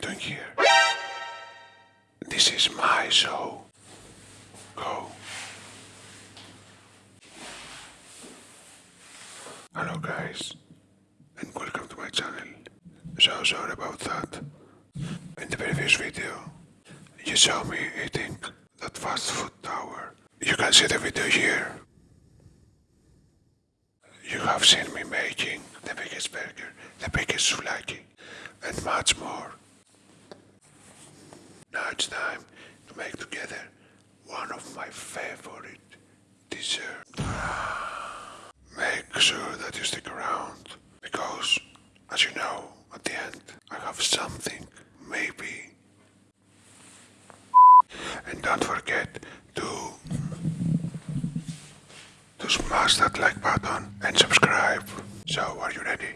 doing here? This is my show. Go. Hello guys, and welcome to my channel. So sorry about that. In the previous video, you saw me eating that fast food tower. You can see the video here. You have seen me making the biggest burger, the biggest souvlaki, and much more. Now it's time to make together one of my favorite desserts. Make sure that you stick around because, as you know, at the end I have something, maybe. And don't forget to to smash that like button and subscribe. So, are you ready?